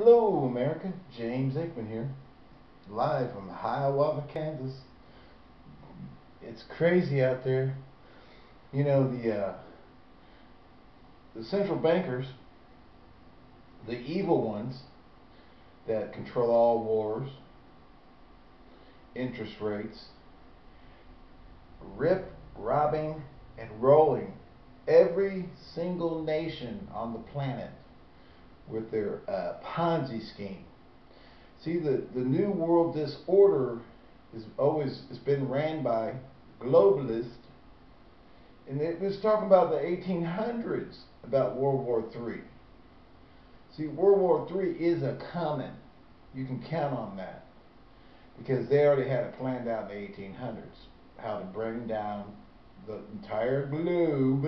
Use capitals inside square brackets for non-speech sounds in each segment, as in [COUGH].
Hello, America. James Aikman here, live from Hiawatha, Kansas. It's crazy out there. You know the uh, the central bankers, the evil ones that control all wars, interest rates, rip, robbing, and rolling every single nation on the planet with their uh, Ponzi scheme. See, the, the New World Disorder is always it's been ran by globalists, and it was talking about the 1800s about World War III. See, World War III is a coming. You can count on that because they already had it planned out in the 1800s how to bring down the entire globe,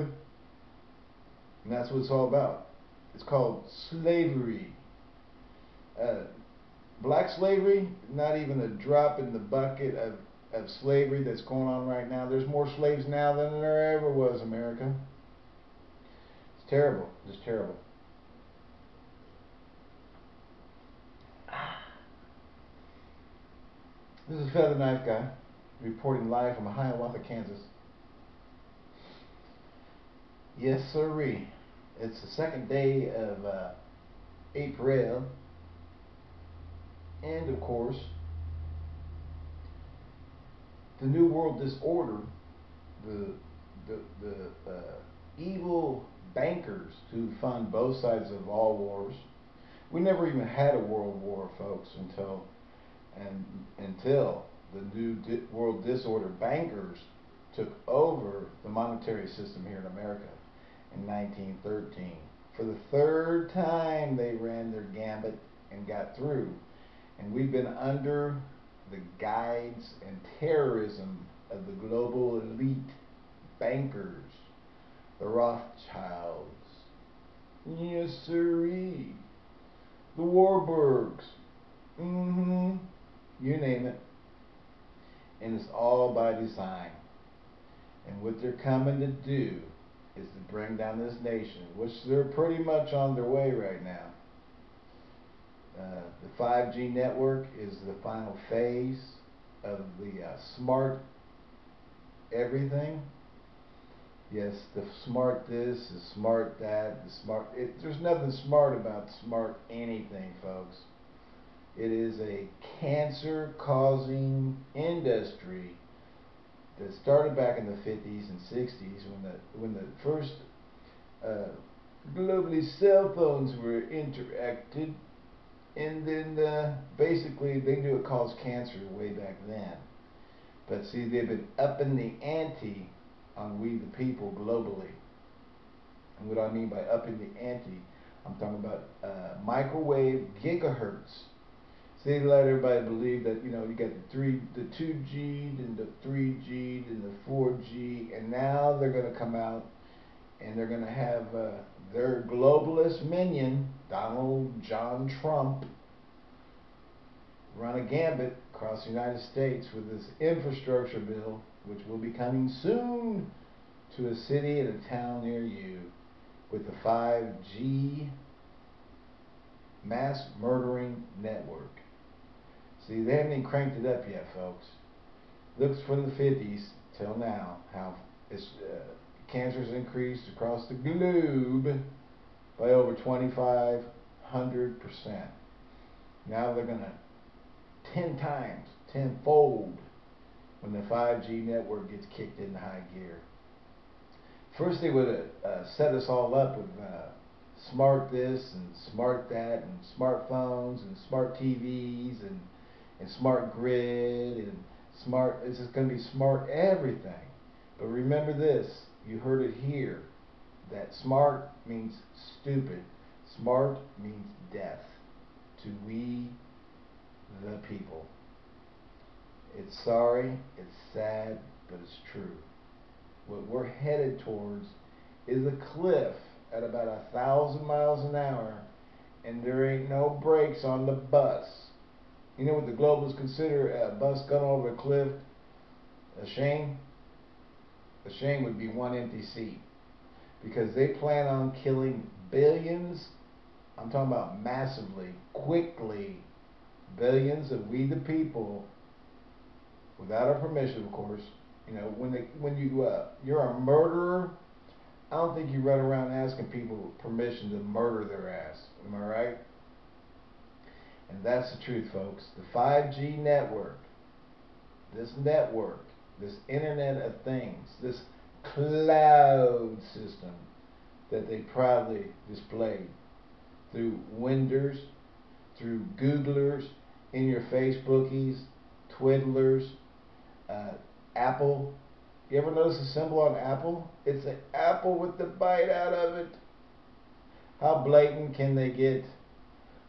and that's what it's all about. It's called slavery. Uh, black slavery, not even a drop in the bucket of, of slavery that's going on right now. There's more slaves now than there ever was, America. It's terrible. It's terrible. This is Feather Knife Guy reporting live from Hiawatha, Kansas. Yes, sirree. It's the second day of uh, April. And of course, the New World Disorder, the, the, the uh, evil bankers who fund both sides of all wars. We never even had a world war, folks, until and until the New Di World Disorder bankers took over the monetary system here in America in 1913. For the third time, they ran their gambit and got through. And we've been under the guides and terrorism of the global elite bankers, the Rothschilds, yes sirree, the Warburgs, mm-hmm, you name it. And it's all by design. And what they're coming to do is to bring down this nation, which they're pretty much on their way right now. Uh, the 5G network is the final phase of the uh, smart everything. Yes, the smart this, the smart that, the smart. It, there's nothing smart about smart anything, folks. It is a cancer causing industry that started back in the 50s and 60s when the when the first uh, globally cell phones were interacted, and then uh, basically they knew it caused cancer way back then. But see, they've been upping the ante on we the people globally. And what I mean by upping the ante, I'm talking about uh, microwave gigahertz they let everybody believe that you know you got the three, the two G, and the three G, and the four G, and now they're going to come out and they're going to have uh, their globalist minion, Donald John Trump, run a gambit across the United States with this infrastructure bill, which will be coming soon to a city and a town near you with the 5G mass murdering network. See, they haven't even cranked it up yet, folks. Looks from the 50s till now how it's, uh, cancer's increased across the globe by over 2,500%. Now they're going to 10 times, tenfold when the 5G network gets kicked into high gear. First, they would have uh, set us all up with uh, smart this and smart that and smartphones and smart TVs and and smart grid and smart, it's just going to be smart everything. But remember this, you heard it here, that smart means stupid. Smart means death to we the people. It's sorry, it's sad, but it's true. What we're headed towards is a cliff at about a thousand miles an hour and there ain't no brakes on the bus. You know what the globalists consider a bus going over a cliff? A shame? A shame would be one empty seat. Because they plan on killing billions I'm talking about massively, quickly, billions of we the people, without our permission, of course. You know, when they, when you uh, you're a murderer, I don't think you run around asking people permission to murder their ass. Am I right? And that's the truth, folks. The 5G network, this network, this Internet of Things, this cloud system that they proudly displayed through Winders, through Googlers, in your Facebookies, Twiddlers, uh, Apple. You ever notice the symbol on Apple? It's an apple with the bite out of it. How blatant can they get?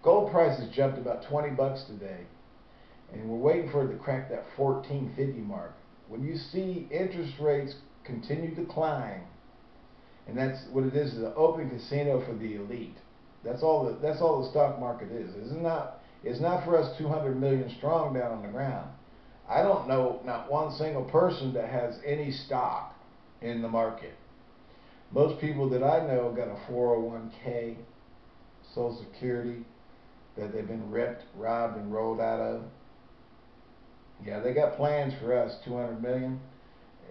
Gold prices jumped about 20 bucks today, and we're waiting for it to crack that 1450 mark. When you see interest rates continue to climb, and that's what it is, is an open casino for the elite. That's all the, that's all the stock market is. It's not, it's not for us 200 million strong down on the ground. I don't know not one single person that has any stock in the market. Most people that I know got a 401k, Social Security, that they've been ripped, robbed, and rolled out of. Yeah, they got plans for us, 200 million.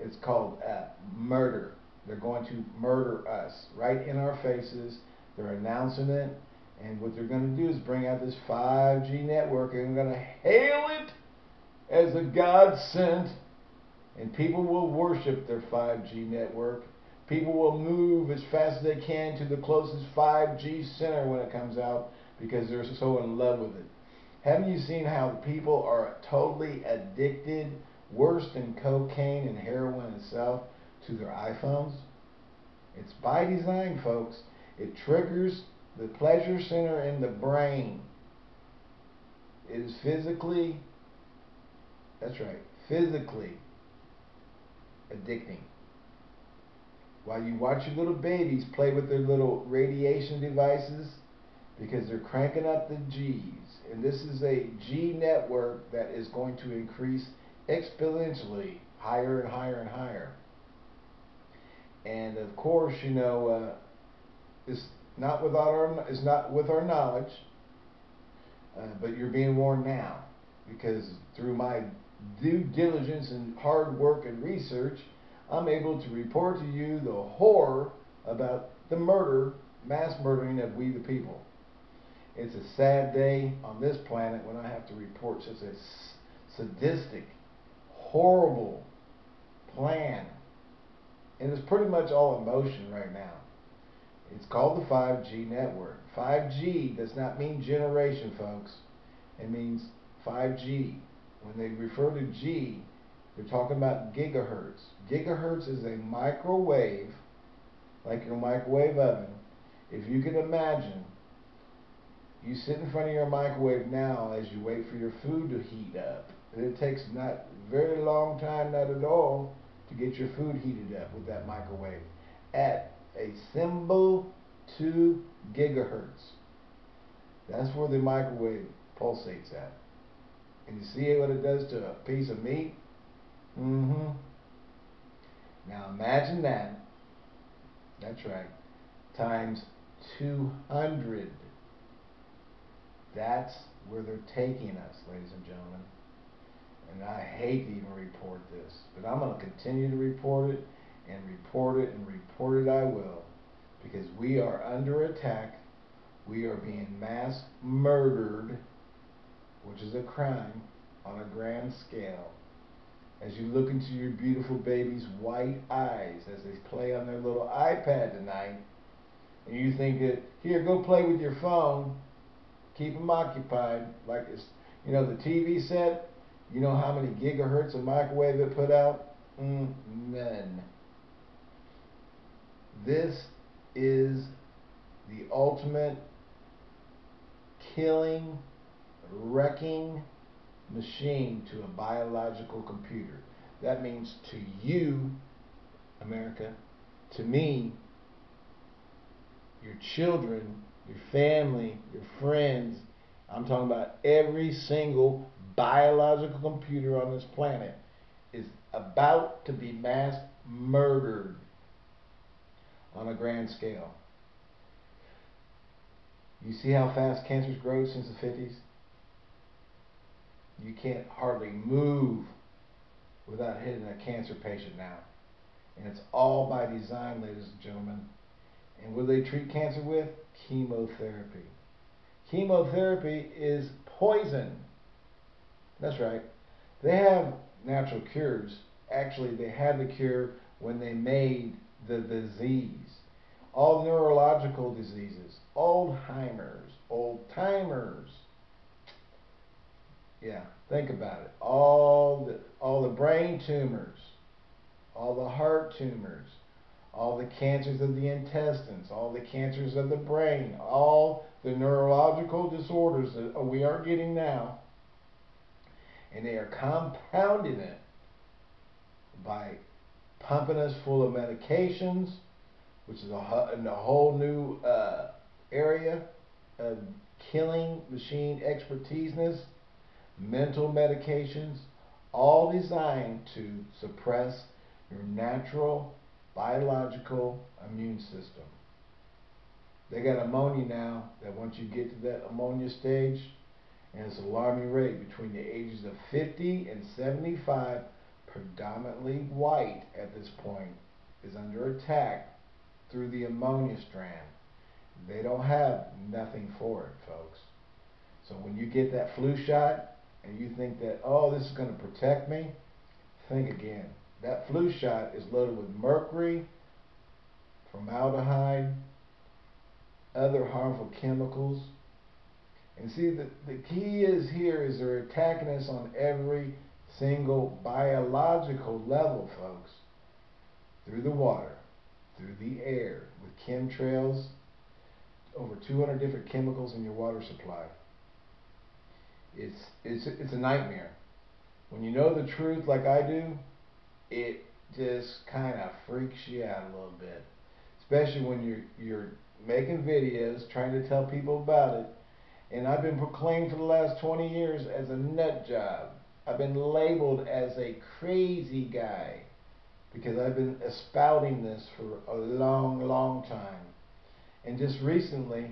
It's called uh, murder. They're going to murder us right in our faces. They're announcing it. And what they're going to do is bring out this 5G network and they're going to hail it as a God sent. And people will worship their 5G network. People will move as fast as they can to the closest 5G center when it comes out because they're so in love with it. Haven't you seen how people are totally addicted, worse than cocaine and heroin itself, to their iPhones? It's by design, folks. It triggers the pleasure center in the brain. It is physically, that's right, physically addicting. While you watch your little babies play with their little radiation devices, because they're cranking up the G's. And this is a G network that is going to increase exponentially higher and higher and higher. And of course, you know, uh, it's not without our it's not with our knowledge, uh, but you're being warned now because through my due diligence and hard work and research, I'm able to report to you the horror about the murder, mass murdering of we the people. It's a sad day on this planet when I have to report such a sadistic, horrible plan. And it's pretty much all emotion right now. It's called the 5G network. 5G does not mean generation, folks. It means 5G. When they refer to G, they're talking about gigahertz. Gigahertz is a microwave, like your microwave oven. If you can imagine you sit in front of your microwave now as you wait for your food to heat up. And it takes not very long time, not at all, to get your food heated up with that microwave at a symbol 2 gigahertz. That's where the microwave pulsates at. And you see what it does to a piece of meat? Mm-hmm. Now imagine that. That's right. Times 200. That's where they're taking us, ladies and gentlemen. And I hate to even report this, but I'm going to continue to report it and report it and report it I will because we are under attack. We are being mass murdered, which is a crime on a grand scale. As you look into your beautiful baby's white eyes as they play on their little iPad tonight, and you think that, here, go play with your phone, keep them occupied. Like it's, you know, the TV set. You know how many gigahertz of microwave it put out? Mm, none. This is the ultimate killing, wrecking machine to a biological computer. That means to you, America, to me, your children, your family, your friends. I'm talking about every single biological computer on this planet is about to be mass murdered on a grand scale. You see how fast cancer's grown since the 50s? You can't hardly move without hitting a cancer patient now. And it's all by design, ladies and gentlemen. And what do they treat cancer with? Chemotherapy. Chemotherapy is poison. That's right. They have natural cures. Actually, they had the cure when they made the disease. All neurological diseases, Alzheimer's, old timers. Yeah, think about it. All the all the brain tumors, all the heart tumors, all the cancers of the intestines, all the cancers of the brain, all the neurological disorders that we are getting now, and they are compounding it by pumping us full of medications, which is a, a whole new uh, area of killing machine expertiseness, mental medications, all designed to suppress your natural biological immune system. They got pneumonia now that once you get to that pneumonia stage, and it's alarming rate between the ages of 50 and 75, predominantly white at this point, is under attack through the pneumonia strand. They don't have nothing for it, folks. So when you get that flu shot and you think that, oh, this is going to protect me, think again. That flu shot is loaded with mercury, formaldehyde, other harmful chemicals. And see, the, the key is here is they're attacking us on every single biological level, folks. Through the water, through the air, with chemtrails, over 200 different chemicals in your water supply. It's, it's, it's a nightmare. When you know the truth like I do, it just kind of freaks you out a little bit. Especially when you're, you're making videos, trying to tell people about it. And I've been proclaimed for the last 20 years as a nut job. I've been labeled as a crazy guy because I've been spouting this for a long, long time. And just recently,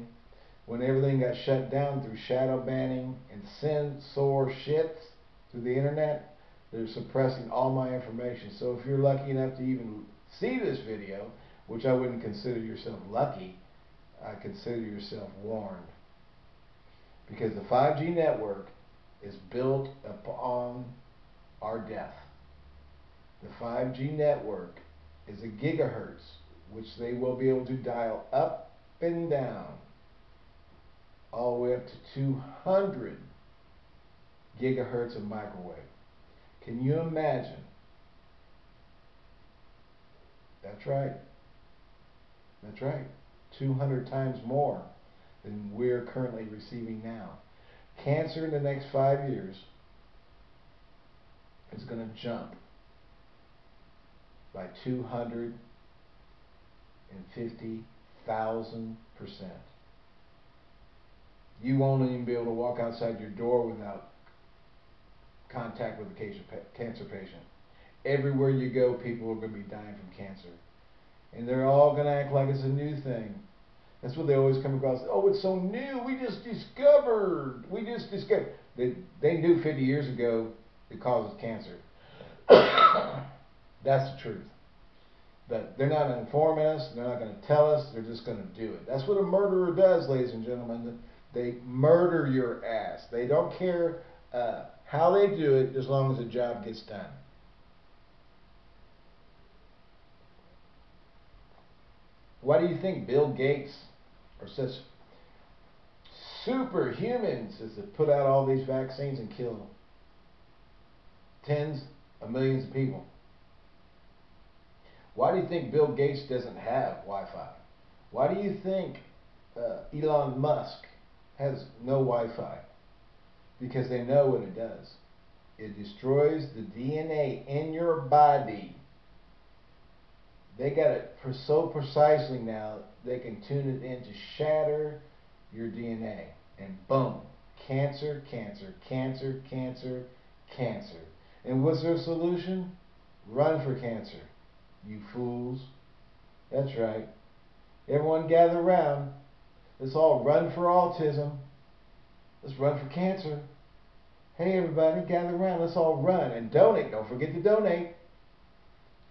when everything got shut down through shadow banning and censor shit through the internet, they're suppressing all my information. So if you're lucky enough to even see this video, which I wouldn't consider yourself lucky, I consider yourself warned. Because the 5G network is built upon our death. The 5G network is a gigahertz, which they will be able to dial up and down all the way up to 200 gigahertz of microwave. Can you imagine? That's right. That's right. 200 times more than we're currently receiving now. Cancer in the next five years is going to jump by 250,000 percent. You won't even be able to walk outside your door without contact with a cancer patient. Everywhere you go, people are going to be dying from cancer. And they're all going to act like it's a new thing. That's what they always come across. Oh, it's so new. We just discovered. We just discovered. They, they knew 50 years ago it causes cancer. [COUGHS] That's the truth. But they're not informing us. They're not going to tell us. They're just going to do it. That's what a murderer does, ladies and gentlemen. They murder your ass. They don't care uh, how they do it as long as the job gets done. Why do you think Bill Gates or such superhumans as to put out all these vaccines and kill tens of millions of people? Why do you think Bill Gates doesn't have Wi-Fi? Why do you think uh, Elon Musk has no Wi-Fi? Because they know what it does. It destroys the DNA in your body they got it so precisely now, they can tune it in to shatter your DNA. And boom, cancer, cancer, cancer, cancer, cancer. And what's their solution? Run for cancer, you fools. That's right. Everyone gather around. Let's all run for autism. Let's run for cancer. Hey, everybody, gather around. Let's all run and donate. Don't forget to donate.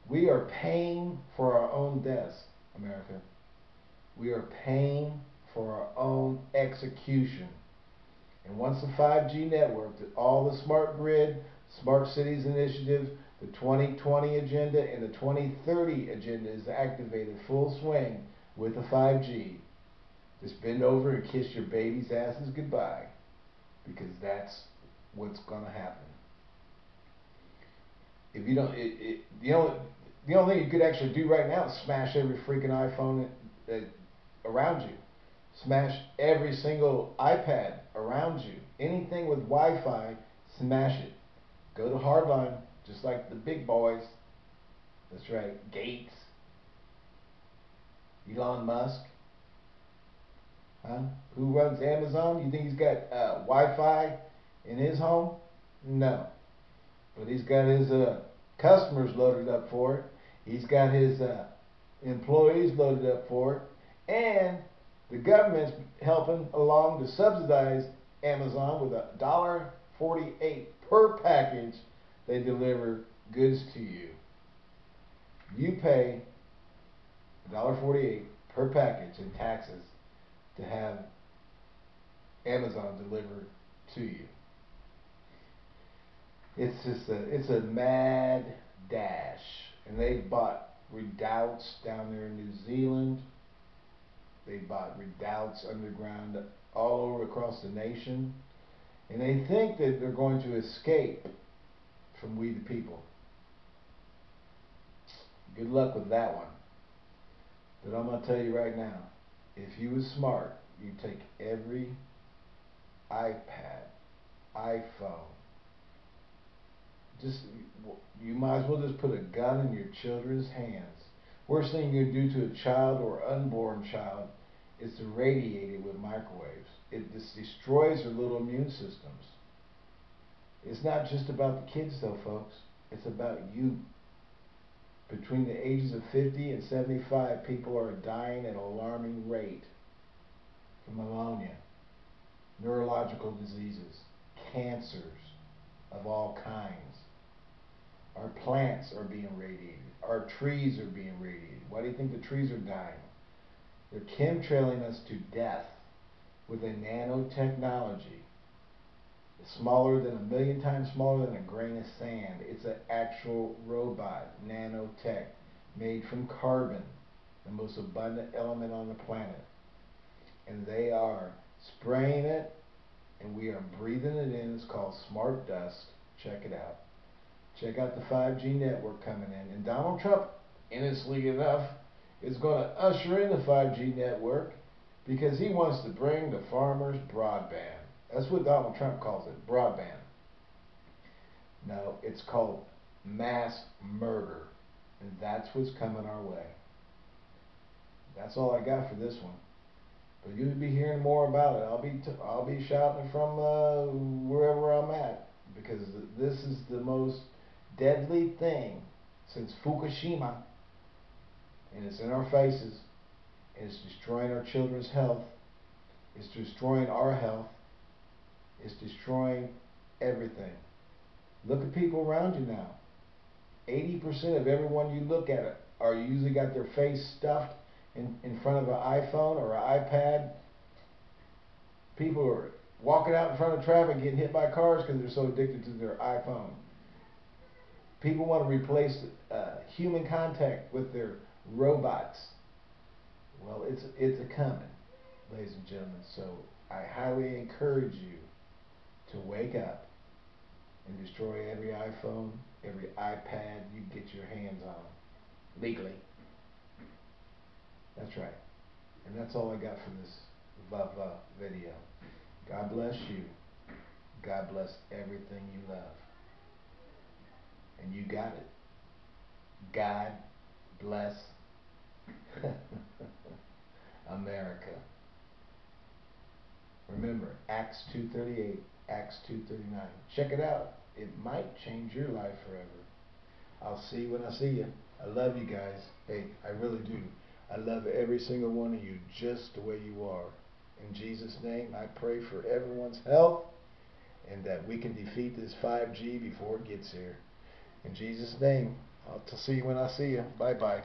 We are paying for our own deaths, America. We are paying for our own execution. And once the 5G network, all the smart grid, smart cities initiative, the 2020 agenda, and the 2030 agenda is activated full swing with the 5G, just bend over and kiss your baby's asses goodbye because that's what's going to happen. If you don't, it, it, the only the only thing you could actually do right now is smash every freaking iPhone that, around you, smash every single iPad around you, anything with Wi-Fi, smash it. Go to hardline, just like the big boys. That's right, Gates, Elon Musk. Huh? Who runs Amazon? You think he's got uh, Wi-Fi in his home? No. But he's got his uh, customers loaded up for it. He's got his uh, employees loaded up for it. And the government's helping along to subsidize Amazon with a dollar forty-eight per package they deliver goods to you. You pay $1.48 per package in taxes to have Amazon deliver to you. It's just a it's a mad dash. And they've bought redoubts down there in New Zealand. They bought redoubts underground all over across the nation. And they think that they're going to escape from we the people. Good luck with that one. But I'm going to tell you right now, if you was smart, you'd take every iPad, iPhone, just you might as well just put a gun in your children's hands. Worst thing you can do to a child or unborn child is to radiate it with microwaves. It just destroys their little immune systems. It's not just about the kids though, folks. It's about you. Between the ages of 50 and 75, people are dying at an alarming rate from pneumonia, neurological diseases, cancers of all kinds. Our plants are being radiated. Our trees are being radiated. Why do you think the trees are dying? They're chemtrailing us to death with a nanotechnology. Smaller than a million times smaller than a grain of sand. It's an actual robot, nanotech, made from carbon, the most abundant element on the planet. And they are spraying it, and we are breathing it in. It's called smart dust. Check it out. Check out the 5G network coming in. And Donald Trump, innocently enough, is going to usher in the 5G network because he wants to bring the farmers broadband. That's what Donald Trump calls it, broadband. No, it's called mass murder. And that's what's coming our way. That's all I got for this one. But you'll be hearing more about it. I'll be t- I'll be shouting from uh, wherever I'm at because this is the most deadly thing since Fukushima, and it's in our faces, and it's destroying our children's health, it's destroying our health, it's destroying everything. Look at people around you now. 80% of everyone you look at are usually got their face stuffed in, in front of an iPhone or an iPad. People are walking out in front of traffic getting hit by cars because they're so addicted to their iPhone. People want to replace uh, human contact with their robots. Well, it's it's a coming, ladies and gentlemen. So I highly encourage you to wake up and destroy every iPhone, every iPad you get your hands on legally. That's right. And that's all I got from this Vava video. God bless you. God bless everything you love. And you got it. God bless [LAUGHS] America. Remember, Acts 2.38, Acts 2.39. Check it out. It might change your life forever. I'll see you when I see you. I love you guys. Hey, I really do. I love every single one of you just the way you are. In Jesus' name, I pray for everyone's health and that we can defeat this 5G before it gets here. In Jesus' name, I'll see you when I see you. Bye bye.